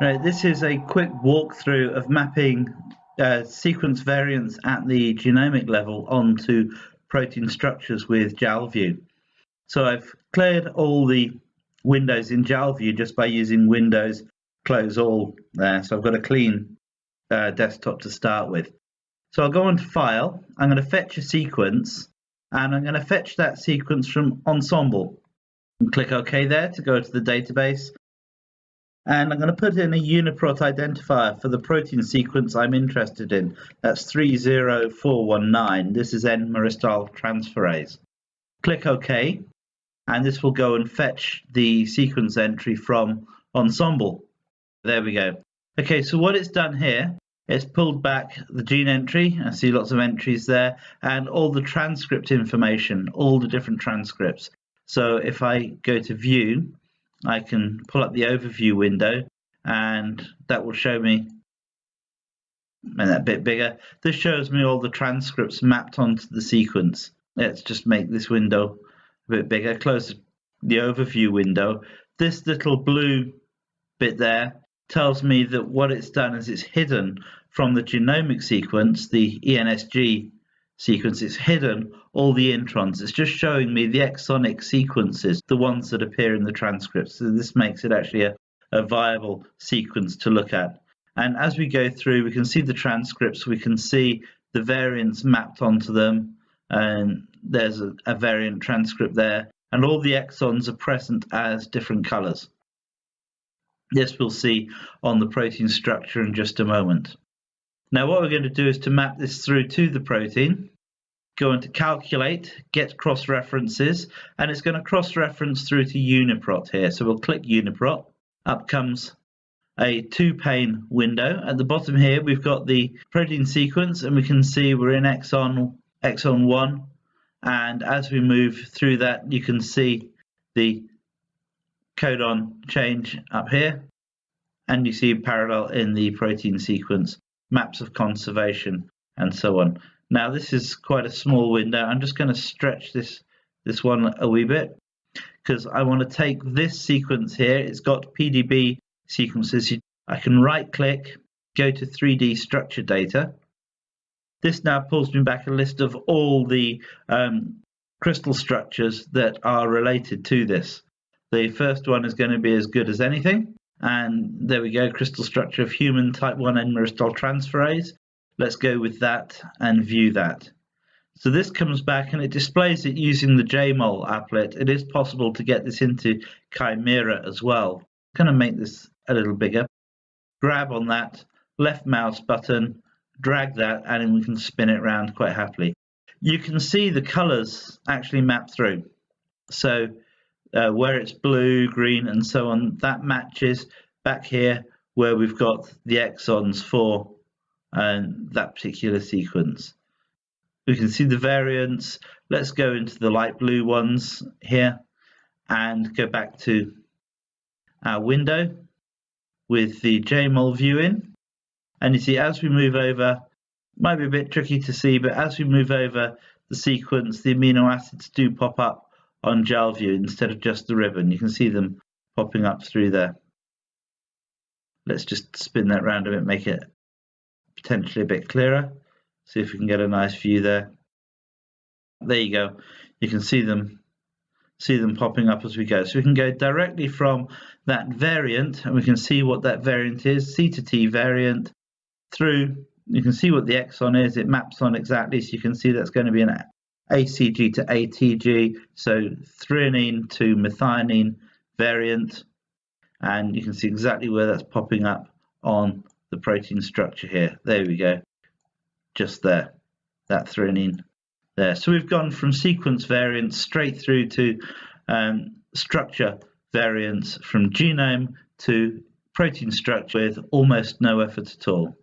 Right, this is a quick walkthrough of mapping uh, sequence variants at the genomic level onto protein structures with JALView. So I've cleared all the windows in JALView just by using Windows close all there. So I've got a clean uh, desktop to start with. So I'll go on to File. I'm going to fetch a sequence, and I'm going to fetch that sequence from Ensembl. And click OK there to go to the database and I'm going to put in a UniProt identifier for the protein sequence I'm interested in. That's 30419. This is N-myristoyl transferase. Click OK, and this will go and fetch the sequence entry from Ensembl. There we go. Okay, so what it's done here, it's pulled back the gene entry. I see lots of entries there, and all the transcript information, all the different transcripts. So if I go to View, I can pull up the overview window and that will show me and that bit bigger. This shows me all the transcripts mapped onto the sequence. Let's just make this window a bit bigger. Close the overview window. This little blue bit there tells me that what it's done is it's hidden from the genomic sequence, the ENSG sequence, it's hidden all the introns. It's just showing me the exonic sequences, the ones that appear in the transcripts. So this makes it actually a, a viable sequence to look at. And as we go through, we can see the transcripts, we can see the variants mapped onto them, and there's a, a variant transcript there, and all the exons are present as different colors. This we'll see on the protein structure in just a moment. Now what we're going to do is to map this through to the protein. Go into calculate, get cross references, and it's going to cross reference through to UniProt here. So we'll click UniProt. Up comes a two pane window. At the bottom here, we've got the protein sequence and we can see we're in exon, exon one. And as we move through that, you can see the codon change up here. And you see parallel in the protein sequence maps of conservation, and so on. Now this is quite a small window. I'm just going to stretch this this one a wee bit because I want to take this sequence here. It's got PDB sequences. I can right click, go to 3D structure data. This now pulls me back a list of all the um, crystal structures that are related to this. The first one is going to be as good as anything. And there we go, crystal structure of human type 1 N-myristoyl transferase. Let's go with that and view that. So this comes back and it displays it using the JMOL applet. It is possible to get this into Chimera as well. Going to make this a little bigger. Grab on that left mouse button, drag that, and we can spin it around quite happily. You can see the colors actually map through. So uh, where it's blue, green, and so on, that matches back here where we've got the exons for that particular sequence. We can see the variants. Let's go into the light blue ones here and go back to our window with the JMOL view in. And you see, as we move over, might be a bit tricky to see, but as we move over the sequence, the amino acids do pop up on JALView instead of just the ribbon. You can see them popping up through there. Let's just spin that round a bit, make it potentially a bit clearer. See if we can get a nice view there. There you go. You can see them see them popping up as we go. So we can go directly from that variant and we can see what that variant is, C to T variant, through, you can see what the exon is, it maps on exactly, so you can see that's going to be an ACG to ATG, so threonine to methionine variant, and you can see exactly where that's popping up on the protein structure here. There we go, just there, that threonine there. So we've gone from sequence variants straight through to um, structure variants from genome to protein structure with almost no effort at all.